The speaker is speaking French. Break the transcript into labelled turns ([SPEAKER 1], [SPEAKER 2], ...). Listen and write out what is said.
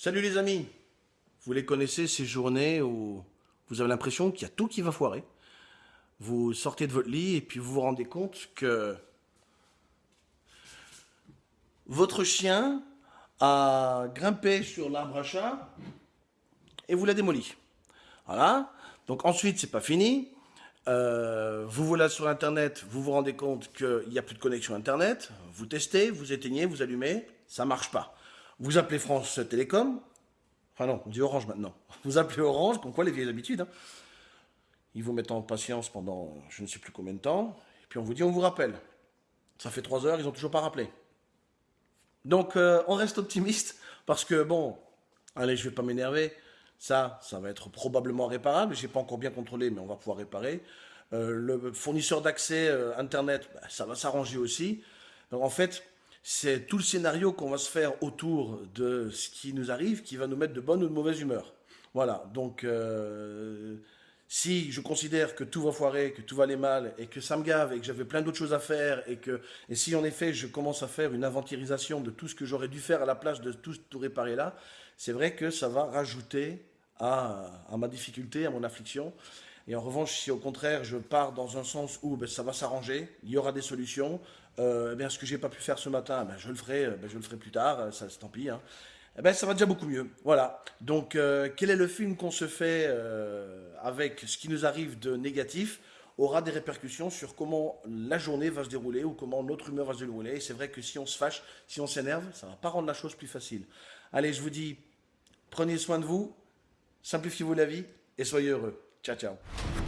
[SPEAKER 1] Salut les amis Vous les connaissez ces journées où vous avez l'impression qu'il y a tout qui va foirer. Vous sortez de votre lit et puis vous vous rendez compte que votre chien a grimpé sur l'arbre à chat et vous l'a démoli. Voilà. Donc ensuite, c'est pas fini. Euh, vous voilà sur Internet, vous vous rendez compte qu'il n'y a plus de connexion Internet. Vous testez, vous éteignez, vous allumez, ça marche pas. Vous appelez France Télécom. Enfin non, on dit Orange maintenant. Vous appelez Orange, comme quoi les vieilles habitudes. Hein. Ils vous mettent en patience pendant je ne sais plus combien de temps. Et puis on vous dit on vous rappelle. Ça fait trois heures, ils n'ont toujours pas rappelé. Donc euh, on reste optimiste parce que bon, allez, je vais pas m'énerver. Ça, ça va être probablement réparable. Je n'ai pas encore bien contrôlé, mais on va pouvoir réparer. Euh, le fournisseur d'accès euh, Internet, bah, ça va s'arranger aussi. En fait, c'est tout le scénario qu'on va se faire autour de ce qui nous arrive qui va nous mettre de bonne ou de mauvaise humeur. Voilà, donc euh, si je considère que tout va foirer, que tout va aller mal, et que ça me gave, et que j'avais plein d'autres choses à faire, et que et si en effet je commence à faire une inventérisation de tout ce que j'aurais dû faire à la place de tout, tout réparer là, c'est vrai que ça va rajouter à, à ma difficulté, à mon affliction. Et en revanche, si au contraire je pars dans un sens où ben, ça va s'arranger, il y aura des solutions, euh, eh ce que j'ai pas pu faire ce matin, ben, je le ferai, euh, ben, je le ferai plus tard, euh, ça tant pis. Hein. Eh ben, ça va déjà beaucoup mieux. Voilà. Donc, euh, quel est le film qu'on se fait avec ce qui nous arrive de négatif aura des répercussions sur comment la journée va se dérouler ou comment notre humeur va se dérouler. Et c'est vrai que si on se fâche, si on s'énerve, ça va pas rendre la chose plus facile. Allez, je vous dis, prenez soin de vous, simplifiez-vous la vie et soyez heureux. Tchau, tchau.